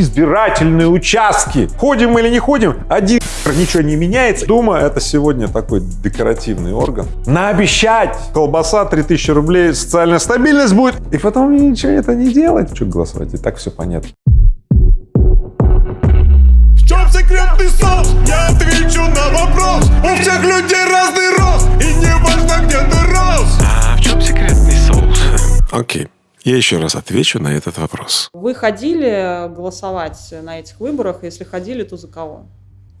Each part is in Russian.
избирательные участки. Ходим или не ходим, один ничего не меняется. Дума — это сегодня такой декоративный орган. Наобещать колбаса 3000 рублей, социальная стабильность будет, и потом ничего это не делать. Что голосовать? И так все понятно. В чем секретный соус? Я отвечу на вопрос. У всех людей разный рост, и не важно, где ты рос. Я еще раз отвечу на этот вопрос. Вы ходили голосовать на этих выборах? Если ходили, то за кого?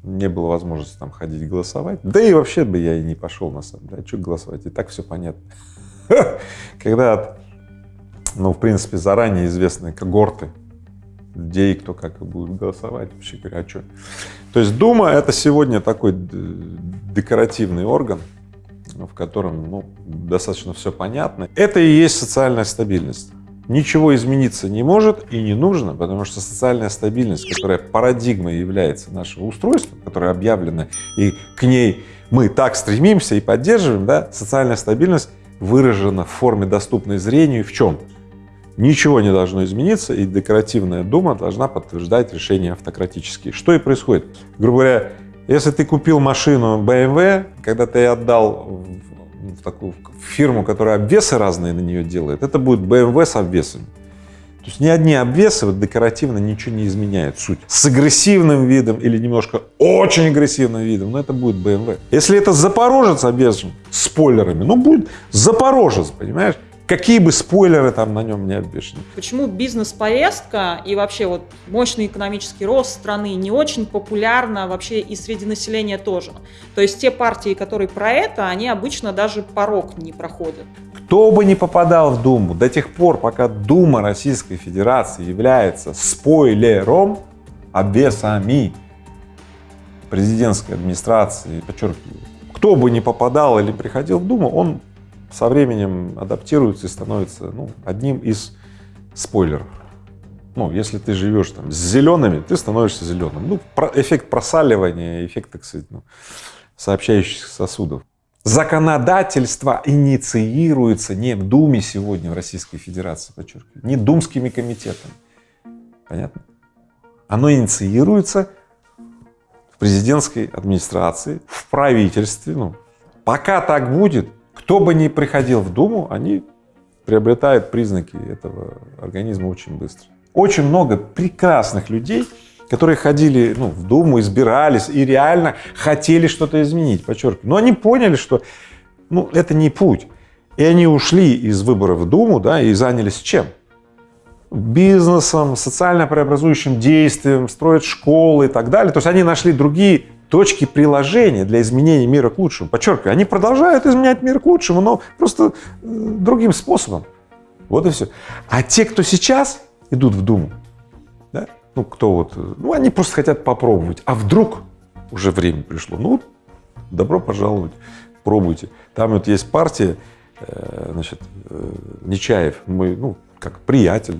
Не было возможности там ходить голосовать. Да и вообще бы я и не пошел на самом деле. А что голосовать? И так все понятно. Когда, ну, в принципе, заранее известные когорты людей, кто как и будет голосовать, вообще говоря, а что? То есть Дума — это сегодня такой декоративный орган, в котором ну, достаточно все понятно. Это и есть социальная стабильность. Ничего измениться не может и не нужно, потому что социальная стабильность, которая парадигмой является нашего устройства, которая объявлена, и к ней мы так стремимся и поддерживаем, да, социальная стабильность выражена в форме, доступной зрению в чем? Ничего не должно измениться, и декоративная дума должна подтверждать решения автократические. Что и происходит. Грубо говоря, если ты купил машину BMW, когда ты отдал в такую фирму, которая обвесы разные на нее делает, это будет BMW с обвесами. То есть ни одни обвесы вот декоративно ничего не изменяют суть. С агрессивным видом или немножко очень агрессивным видом, но это будет BMW. Если это Запорожец обвешен спойлерами, ну будет Запорожец, понимаешь? Какие бы спойлеры там на нем не обвешаны. Почему бизнес-поездка и вообще вот мощный экономический рост страны не очень популярна вообще и среди населения тоже? То есть те партии, которые про это, они обычно даже порог не проходят. Кто бы не попадал в Думу до тех пор, пока Дума Российской Федерации является спойлером, обвесами президентской администрации, подчеркиваю, кто бы не попадал или приходил в Думу, он со временем адаптируется и становится ну, одним из спойлеров. Ну, если ты живешь там с зелеными, ты становишься зеленым. Ну, про, эффект просаливания, эффект, так сказать, ну, сообщающихся сосудов. Законодательство инициируется не в Думе сегодня в Российской Федерации, подчеркиваю, не думскими комитетами. Понятно? Оно инициируется в президентской администрации, в правительстве. Ну, пока так будет, кто бы ни приходил в Думу, они приобретают признаки этого организма очень быстро. Очень много прекрасных людей, которые ходили ну, в Думу, избирались и реально хотели что-то изменить, подчеркиваю. Но они поняли, что ну, это не путь. И они ушли из выборов в Думу да, и занялись чем? Бизнесом, социально преобразующим действием, строят школы и так далее. То есть они нашли другие точки приложения для изменения мира к лучшему. Подчеркиваю, они продолжают изменять мир к лучшему, но просто э, другим способом. Вот и все. А те, кто сейчас идут в Думу, да, ну кто вот, ну они просто хотят попробовать. А вдруг уже время пришло? Ну, добро пожаловать, пробуйте. Там вот есть партия, э, значит, э, Нечаев, мой, ну, как приятель.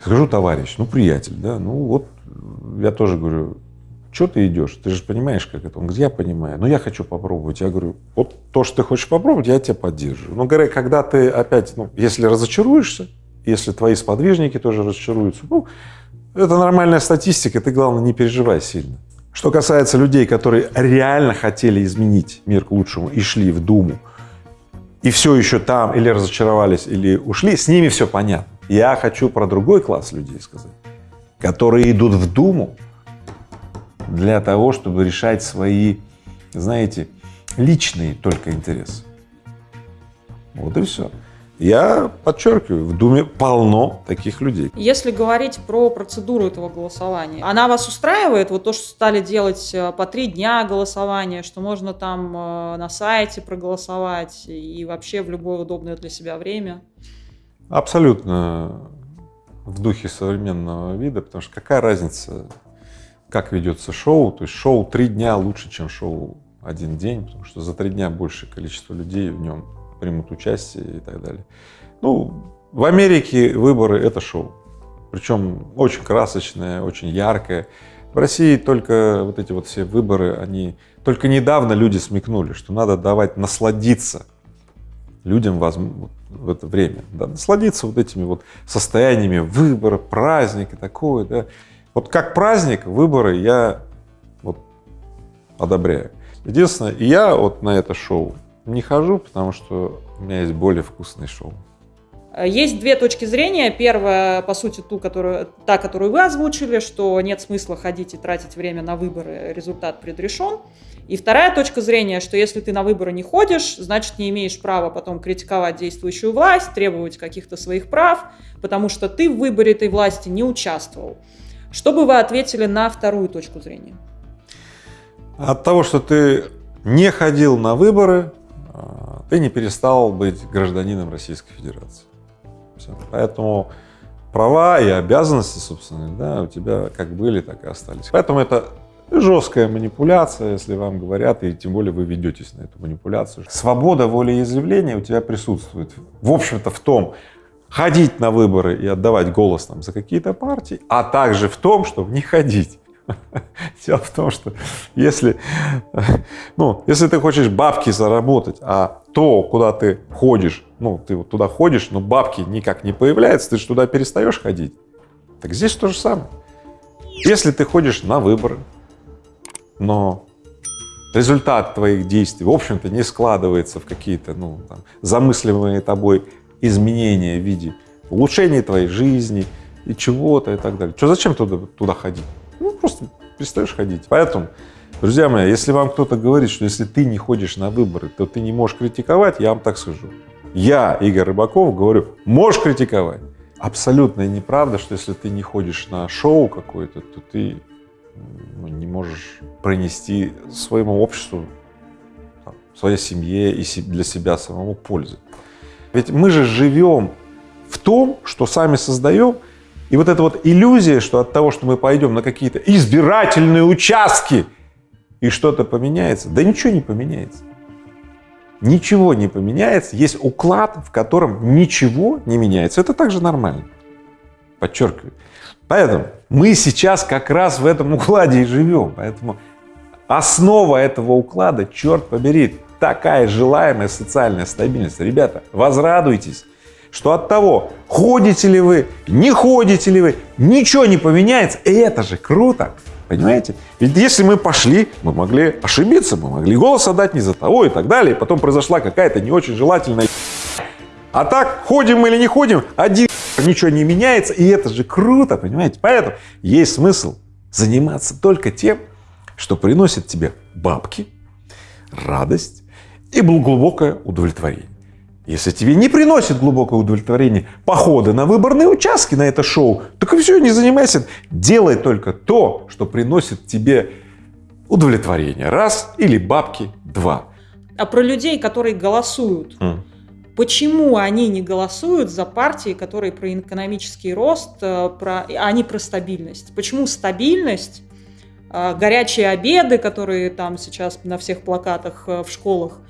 Скажу, товарищ, ну, приятель, да, ну вот я тоже говорю, что ты идешь? Ты же понимаешь, как это? Он говорит, я понимаю, но я хочу попробовать. Я говорю, вот то, что ты хочешь попробовать, я тебя поддерживаю. Но, говоря, когда ты опять, ну, если разочаруешься, если твои сподвижники тоже разочаруются, ну, это нормальная статистика, ты, главное, не переживай сильно. Что касается людей, которые реально хотели изменить мир к лучшему и шли в Думу, и все еще там, или разочаровались, или ушли, с ними все понятно. Я хочу про другой класс людей сказать, которые идут в Думу, для того, чтобы решать свои, знаете, личные только интересы. Вот и все. Я подчеркиваю, в Думе полно таких людей. Если говорить про процедуру этого голосования, она вас устраивает? Вот то, что стали делать э, по три дня голосования, что можно там э, на сайте проголосовать и вообще в любое удобное для себя время? Абсолютно в духе современного вида, потому что какая разница, как ведется шоу, то есть шоу три дня лучше, чем шоу один день, потому что за три дня большее количество людей в нем примут участие и так далее. Ну, в Америке выборы — это шоу, причем очень красочное, очень яркое. В России только вот эти вот все выборы, они только недавно люди смекнули, что надо давать насладиться людям в это время, да, насладиться вот этими вот состояниями выбора, праздника такое, да. Вот как праздник, выборы я вот одобряю. Единственное, я вот на это шоу не хожу, потому что у меня есть более вкусное шоу. Есть две точки зрения. Первая, по сути, ту, которую, та, которую вы озвучили, что нет смысла ходить и тратить время на выборы, результат предрешен. И вторая точка зрения, что если ты на выборы не ходишь, значит, не имеешь права потом критиковать действующую власть, требовать каких-то своих прав, потому что ты в выборе этой власти не участвовал. Что бы вы ответили на вторую точку зрения? От того, что ты не ходил на выборы, а, ты не перестал быть гражданином Российской Федерации. Все. Поэтому права и обязанности, собственно, да, у тебя как были, так и остались. Поэтому это жесткая манипуляция, если вам говорят, и тем более вы ведетесь на эту манипуляцию. Свобода волеизъявления у тебя присутствует, в общем-то, в том, ходить на выборы и отдавать голос там за какие-то партии, а также в том, чтобы не ходить. Дело в том, что если, ну, если ты хочешь бабки заработать, а то, куда ты ходишь, ну, ты вот туда ходишь, но бабки никак не появляются, ты же туда перестаешь ходить. Так здесь то же самое. Если ты ходишь на выборы, но результат твоих действий, в общем-то, не складывается в какие-то, ну, там, замысливаемые тобой изменения в виде улучшения твоей жизни и чего-то и так далее. Что, зачем туда, туда ходить? Ну, просто перестаешь ходить. Поэтому, друзья мои, если вам кто-то говорит, что если ты не ходишь на выборы, то ты не можешь критиковать, я вам так скажу. Я, Игорь Рыбаков, говорю, можешь критиковать. Абсолютная неправда, что если ты не ходишь на шоу какое-то, то ты ну, не можешь принести своему обществу, там, своей семье и для себя самому пользы. Ведь мы же живем в том, что сами создаем, и вот эта вот иллюзия, что от того, что мы пойдем на какие-то избирательные участки и что-то поменяется, да ничего не поменяется. Ничего не поменяется, есть уклад, в котором ничего не меняется. Это также нормально, подчеркиваю. Поэтому мы сейчас как раз в этом укладе и живем. Поэтому основа этого уклада, черт побери, такая желаемая социальная стабильность. Ребята, возрадуйтесь, что от того, ходите ли вы, не ходите ли вы, ничего не поменяется. И это же круто, понимаете? Ведь если мы пошли, мы могли ошибиться, мы могли голос отдать не за того и так далее, и потом произошла какая-то не очень желательная а так, ходим или не ходим, один ничего не меняется, и это же круто, понимаете? Поэтому есть смысл заниматься только тем, что приносит тебе бабки, радость и глубокое удовлетворение. Если тебе не приносит глубокое удовлетворение походы на выборные участки на это шоу, так и все, не занимайся. Делай только то, что приносит тебе удовлетворение. Раз или бабки два. А про людей, которые голосуют. Mm. Почему они не голосуют за партии, которые про экономический рост, э, про, не про стабильность? Почему стабильность, горячие обеды, которые там сейчас на всех плакатах э, в школах,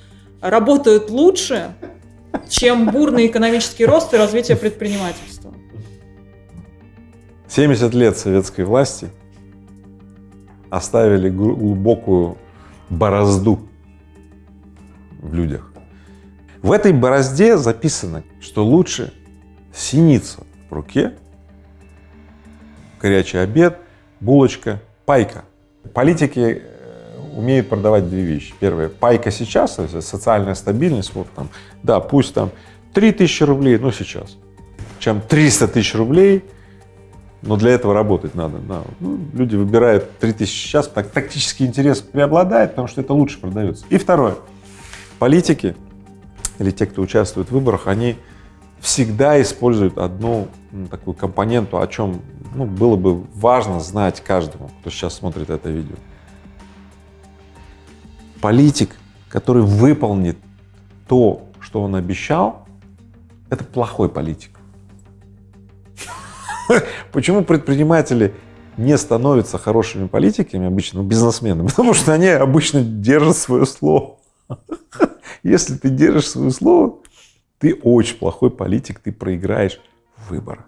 работают лучше, чем бурный экономический рост и развитие предпринимательства. 70 лет советской власти оставили глубокую борозду в людях. В этой борозде записано, что лучше синица в руке, горячий обед, булочка, пайка. Политики умеют продавать две вещи. Первое, пайка сейчас, то есть социальная стабильность, вот там, да, пусть там 3000 рублей, но сейчас, чем 300 тысяч рублей, но для этого работать надо. Да. Ну, люди выбирают 3000 сейчас, так тактический интерес преобладает, потому что это лучше продается. И второе, политики или те, кто участвует в выборах, они всегда используют одну ну, такую компоненту, о чем ну, было бы важно знать каждому, кто сейчас смотрит это видео политик, который выполнит то, что он обещал, это плохой политик. Почему предприниматели не становятся хорошими политиками, обычно ну, бизнесменами? Потому что они обычно держат свое слово. Если ты держишь свое слово, ты очень плохой политик, ты проиграешь выборы.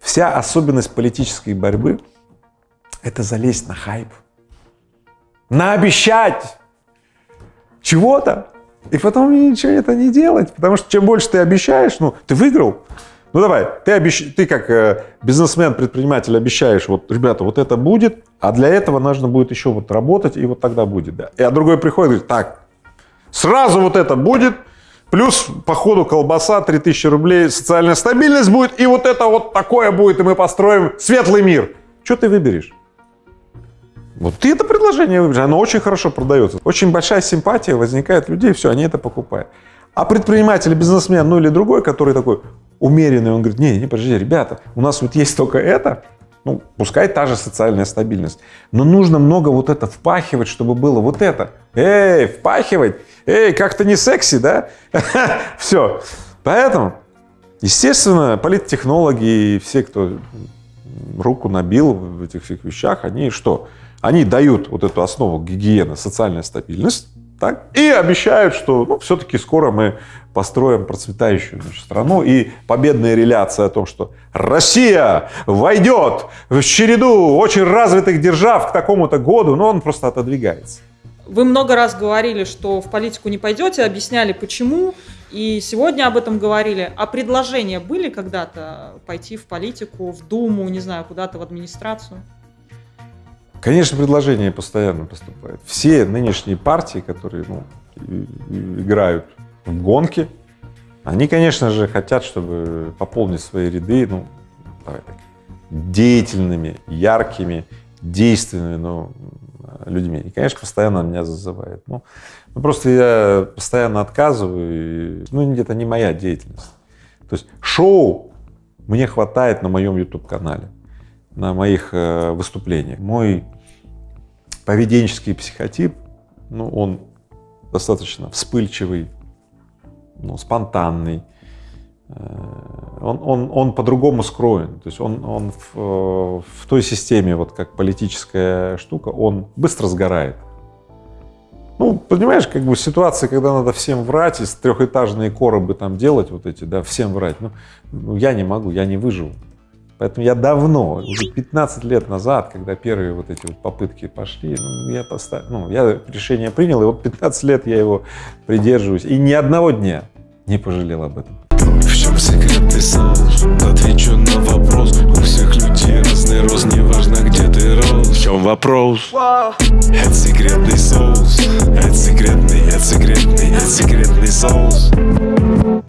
Вся особенность политической борьбы – это залезть на хайп, наобещать чего-то, И потом ничего это не делать, потому что чем больше ты обещаешь, ну, ты выиграл. Ну давай, ты, обещ... ты как э, бизнесмен, предприниматель обещаешь, вот, ребята, вот это будет, а для этого нужно будет еще вот работать, и вот тогда будет, да. И а другой приходит и говорит, так, сразу вот это будет, плюс по ходу колбаса, 3000 рублей, социальная стабильность будет, и вот это вот такое будет, и мы построим светлый мир. Что ты выберешь? Вот ты это предложение выберешь, оно очень хорошо продается. Очень большая симпатия возникает у людей, все, они это покупают. А предприниматель, бизнесмен, ну или другой, который такой умеренный, он говорит, не, не, подожди, ребята, у нас вот есть только это, ну, пускай та же социальная стабильность, но нужно много вот это впахивать, чтобы было вот это. Эй, впахивать, эй, как-то не секси, да? Все. Поэтому, естественно, политтехнологи и все, кто руку набил в этих всех вещах, они что? Они дают вот эту основу гигиены, социальная стабильность, так, и обещают, что ну, все-таки скоро мы построим процветающую значит, страну. И победная реляция о том, что Россия войдет в череду очень развитых держав к такому-то году, но он просто отодвигается. Вы много раз говорили, что в политику не пойдете, объясняли почему, и сегодня об этом говорили. А предложения были когда-то пойти в политику, в Думу, не знаю, куда-то в администрацию? Конечно, предложения постоянно поступают. Все нынешние партии, которые ну, играют в гонки, они, конечно же, хотят, чтобы пополнить свои ряды, ну, давай так, деятельными, яркими, действенными ну, людьми. И, конечно, постоянно меня зазывает. Ну, ну, просто я постоянно отказываю, и, ну, это не моя деятельность. То есть шоу мне хватает на моем YouTube-канале на моих э, выступлениях. Мой поведенческий психотип, ну, он достаточно вспыльчивый, ну, спонтанный, э, он, он, он по-другому скроен, то есть он, он в, э, в той системе, вот как политическая штука, он быстро сгорает. Ну, понимаешь, как бы ситуация, когда надо всем врать, из трехэтажные коробы там делать вот эти, да, всем врать, ну, ну я не могу, я не выживу. Поэтому я давно, уже 15 лет назад, когда первые вот эти вот попытки пошли, ну, я поставил, ну, я решение принял, и вот 15 лет я его придерживаюсь, и ни одного дня не пожалел об этом. В чем секретный соус? Отвечу на вопрос У всех людей разный рост Неважно, где ты рос В чем вопрос? Это секретный соус Это секретный, это секретный, это секретный соус